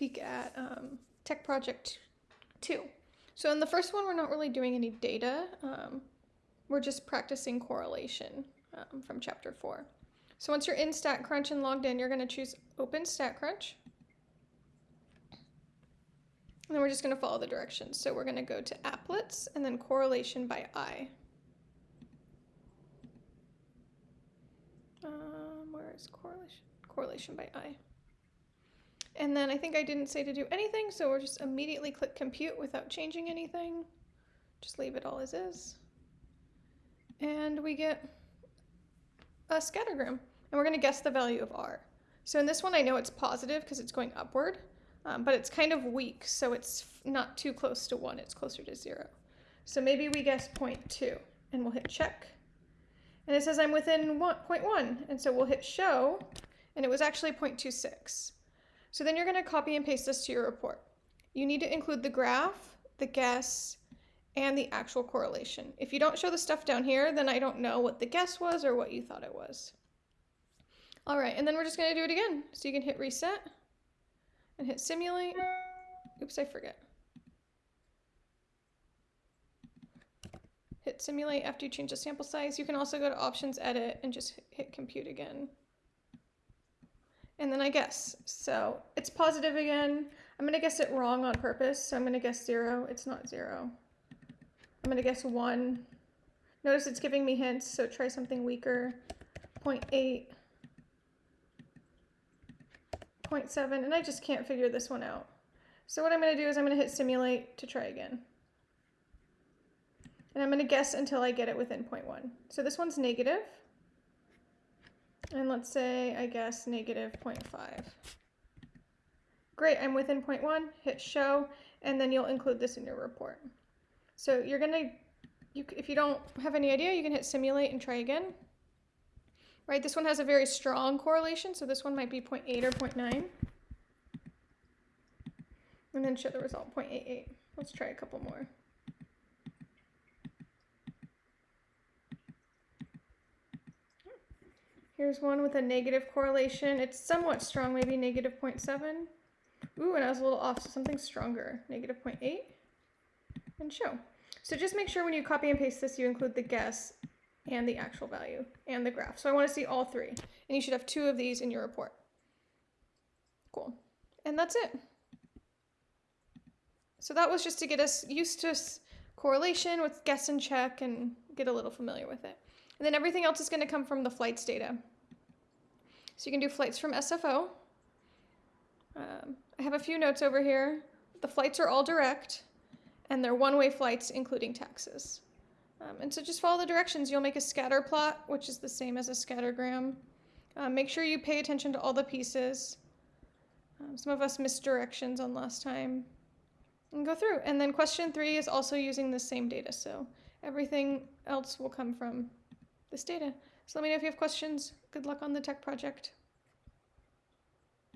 peek at um, Tech Project 2. So in the first one, we're not really doing any data. Um, we're just practicing correlation um, from chapter 4. So once you're in StatCrunch and logged in, you're going to choose Open StatCrunch. And then we're just going to follow the directions. So we're going to go to Applets and then Correlation by Eye. Um, where is correlation? Correlation by eye. And then I think I didn't say to do anything, so we'll just immediately click compute without changing anything. Just leave it all as is. And we get a scattergram. And we're going to guess the value of r. So in this one, I know it's positive because it's going upward, um, but it's kind of weak, so it's not too close to 1. It's closer to 0. So maybe we guess 0.2, and we'll hit check. And it says I'm within 0.1, and so we'll hit show, and it was actually 0.26. So then you're going to copy and paste this to your report. You need to include the graph, the guess, and the actual correlation. If you don't show the stuff down here, then I don't know what the guess was or what you thought it was. All right, and then we're just going to do it again. So you can hit reset and hit simulate. Oops, I forget. Hit simulate after you change the sample size. You can also go to options, edit, and just hit compute again and then I guess. So it's positive again. I'm going to guess it wrong on purpose. So I'm going to guess zero. It's not zero. I'm going to guess one. Notice it's giving me hints, so try something weaker. 0 0.8, 0.7, and I just can't figure this one out. So what I'm going to do is I'm going to hit simulate to try again. And I'm going to guess until I get it within 0.1. So this one's negative. And let's say, I guess, negative 0.5. Great, I'm within 0.1, hit show, and then you'll include this in your report. So you're gonna, you, if you don't have any idea, you can hit simulate and try again. Right, this one has a very strong correlation, so this one might be 0.8 or 0.9. And then show the result, 0.88. Let's try a couple more. Here's one with a negative correlation. It's somewhat strong, maybe negative 0.7. Ooh, and I was a little off, so something stronger, negative 0.8. And show. So just make sure when you copy and paste this, you include the guess and the actual value and the graph. So I want to see all three. And you should have two of these in your report. Cool. And that's it. So that was just to get us used to correlation with guess and check and get a little familiar with it. And then everything else is going to come from the flights data. So you can do flights from SFO. Um, I have a few notes over here. The flights are all direct, and they're one-way flights, including taxes. Um, and so just follow the directions. You'll make a scatter plot, which is the same as a scattergram. Um, make sure you pay attention to all the pieces. Um, some of us missed directions on last time. And go through. And then question three is also using the same data. So everything else will come from this data. So let me know if you have questions. Good luck on the tech project.